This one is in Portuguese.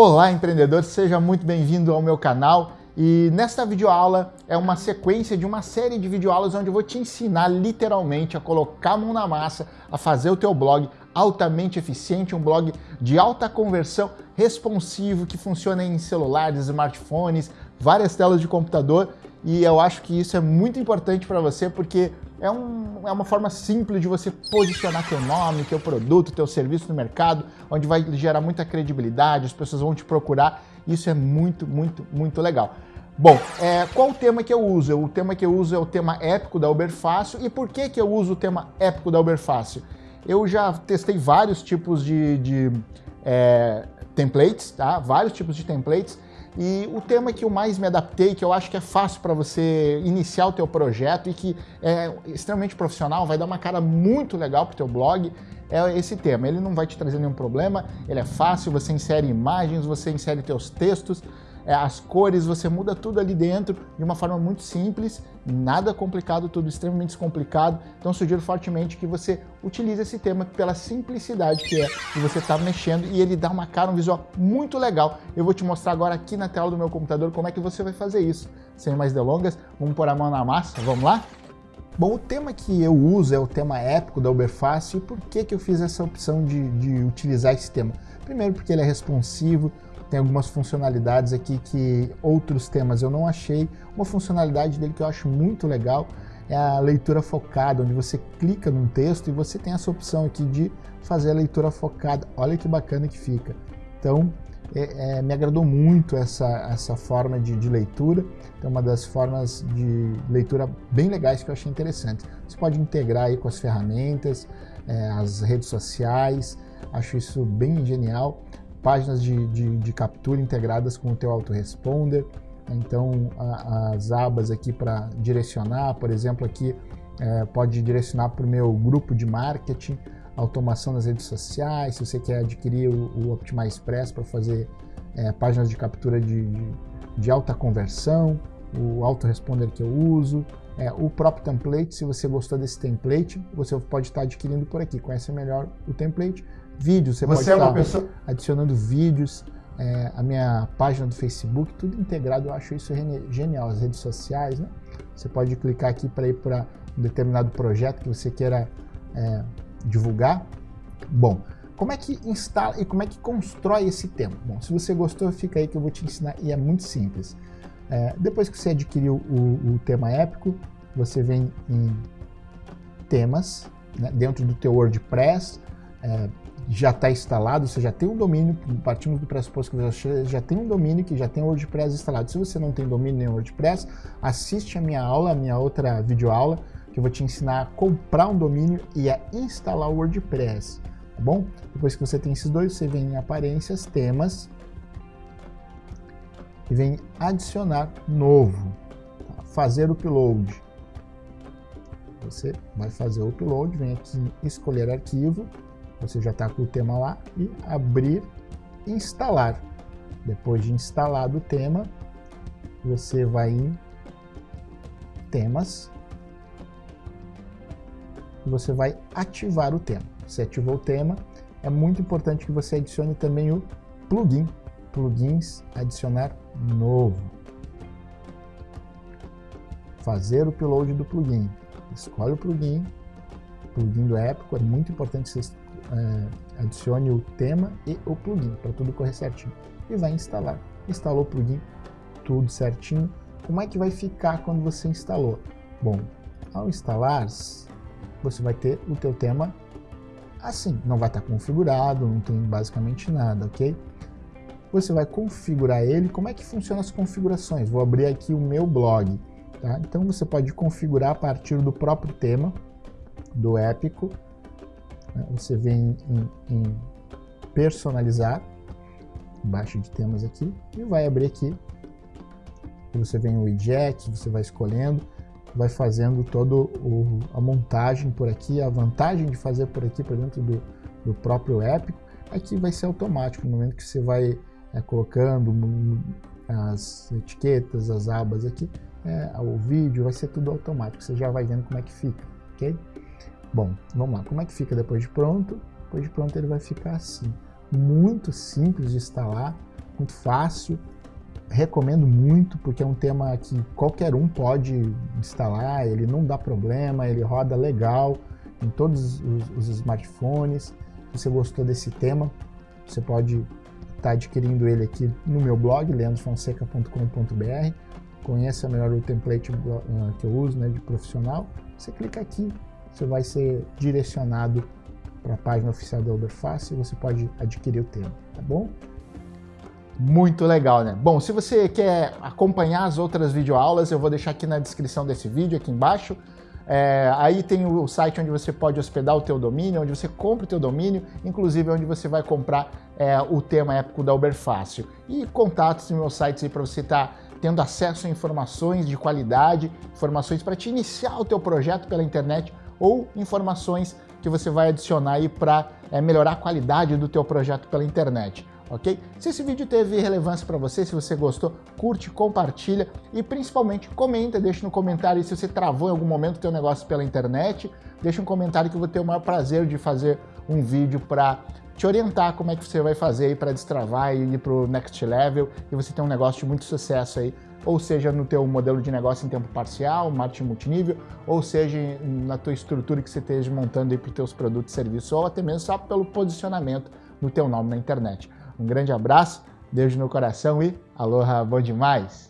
Olá, empreendedor, seja muito bem-vindo ao meu canal. E nesta videoaula é uma sequência de uma série de videoaulas onde eu vou te ensinar literalmente a colocar a mão na massa, a fazer o teu blog altamente eficiente, um blog de alta conversão, responsivo, que funciona em celulares, smartphones, várias telas de computador. E eu acho que isso é muito importante para você porque é, um, é uma forma simples de você posicionar teu nome, teu produto, teu serviço no mercado, onde vai gerar muita credibilidade, as pessoas vão te procurar. Isso é muito, muito, muito legal. Bom, é, qual o tema que eu uso? O tema que eu uso é o tema épico da Uberfácil. E por que, que eu uso o tema épico da Uberfácil? Eu já testei vários tipos de, de é, templates, tá? Vários tipos de templates. E o tema que eu mais me adaptei, que eu acho que é fácil para você iniciar o teu projeto e que é extremamente profissional, vai dar uma cara muito legal para o teu blog, é esse tema. Ele não vai te trazer nenhum problema, ele é fácil, você insere imagens, você insere teus textos, as cores, você muda tudo ali dentro de uma forma muito simples, nada complicado, tudo extremamente descomplicado. Então sugiro fortemente que você utilize esse tema pela simplicidade que é de você estar tá mexendo e ele dá uma cara, um visual muito legal. Eu vou te mostrar agora aqui na tela do meu computador como é que você vai fazer isso. Sem mais delongas, vamos pôr a mão na massa, vamos lá? Bom, o tema que eu uso é o tema épico da Uberfácil. Por que, que eu fiz essa opção de, de utilizar esse tema? Primeiro porque ele é responsivo, tem algumas funcionalidades aqui que outros temas eu não achei. Uma funcionalidade dele que eu acho muito legal é a leitura focada, onde você clica num texto e você tem essa opção aqui de fazer a leitura focada. Olha que bacana que fica. Então, é, é, me agradou muito essa, essa forma de, de leitura. É uma das formas de leitura bem legais que eu achei interessante. Você pode integrar aí com as ferramentas, é, as redes sociais, acho isso bem genial páginas de, de, de captura integradas com o teu autoresponder, então a, as abas aqui para direcionar, por exemplo aqui é, pode direcionar para o meu grupo de marketing, automação nas redes sociais, se você quer adquirir o, o Optimize Express para fazer é, páginas de captura de, de, alta conversão, o autoresponder que eu uso, é, o próprio template, se você gostou desse template, você pode estar adquirindo por aqui, conhece melhor o template, vídeos, você, você pode é estar pessoa... adicionando vídeos, é, a minha página do Facebook, tudo integrado, eu acho isso genial, as redes sociais, né? Você pode clicar aqui para ir para um determinado projeto que você queira é, divulgar. Bom, como é que instala e como é que constrói esse tema? Bom, se você gostou, fica aí que eu vou te ensinar e é muito simples. É, depois que você adquiriu o, o, tema épico, você vem em temas, né, dentro do teu WordPress, é, já está instalado, você já tem um domínio, partimos do pressuposto que você já tem um domínio que já tem o WordPress instalado. Se você não tem domínio nem WordPress, assiste a minha aula, a minha outra videoaula, que eu vou te ensinar a comprar um domínio e a instalar o WordPress, tá bom? Depois que você tem esses dois, você vem em aparências, temas, e vem adicionar novo, tá? fazer upload. Você vai fazer o upload, vem aqui em escolher arquivo, você já está com o tema lá, e abrir instalar. Depois de instalado o tema, você vai em temas, e você vai ativar o tema. Você ativou o tema, é muito importante que você adicione também o plugin, plugins, adicionar novo. Fazer o upload do plugin. Escolhe o plugin, plugin do Épico, é muito importante que você é, adicione o tema e o plugin para tudo correr certinho. E vai instalar. Instalou o plugin, tudo certinho. Como é que vai ficar quando você instalou? Bom, ao instalar, você vai ter o teu tema assim. Não vai estar configurado, não tem basicamente nada, ok? Você vai configurar ele. Como é que funcionam as configurações? Vou abrir aqui o meu blog. Tá? Então você pode configurar a partir do próprio tema do Épico? Você vem em, em personalizar, embaixo de temas aqui, e vai abrir aqui. Você vem o widget, você vai escolhendo, vai fazendo toda a montagem por aqui. A vantagem de fazer por aqui, por dentro do, do próprio é que vai ser automático. No momento que você vai é, colocando as etiquetas, as abas aqui, é, o vídeo, vai ser tudo automático. Você já vai vendo como é que fica, ok? Bom, vamos lá. Como é que fica depois de pronto? Depois de pronto ele vai ficar assim. Muito simples de instalar. muito fácil, recomendo muito porque é um tema que qualquer um pode instalar, ele não dá problema, ele roda legal em todos os, os smartphones. Se você gostou desse tema, você pode estar tá adquirindo ele aqui no meu blog, leandrofonseca.com.br. Conheça melhor o template uh, que eu uso né, de profissional. Você clica aqui, você vai ser direcionado para a página oficial da Uberfast e você pode adquirir o tema, tá bom? Muito legal, né? Bom, se você quer acompanhar as outras videoaulas, eu vou deixar aqui na descrição desse vídeo, aqui embaixo. É, aí tem o site onde você pode hospedar o teu domínio, onde você compra o teu domínio, inclusive onde você vai comprar é, o tema épico da Uber Fácil. E contatos no meu site aí para você estar tá tendo acesso a informações de qualidade, informações para te iniciar o teu projeto pela internet ou informações que você vai adicionar aí para é, melhorar a qualidade do teu projeto pela internet ok? Se esse vídeo teve relevância para você, se você gostou, curte, compartilha e principalmente comenta, deixa no comentário se você travou em algum momento o teu negócio pela internet, deixa um comentário que eu vou ter o maior prazer de fazer um vídeo para te orientar como é que você vai fazer aí para destravar e ir para o next level e você ter um negócio de muito sucesso aí, ou seja no teu modelo de negócio em tempo parcial, marketing multinível, ou seja na tua estrutura que você esteja montando para os teus produtos e serviços, ou até mesmo só pelo posicionamento do teu nome na internet. Um grande abraço, beijo no coração e aloha bom demais!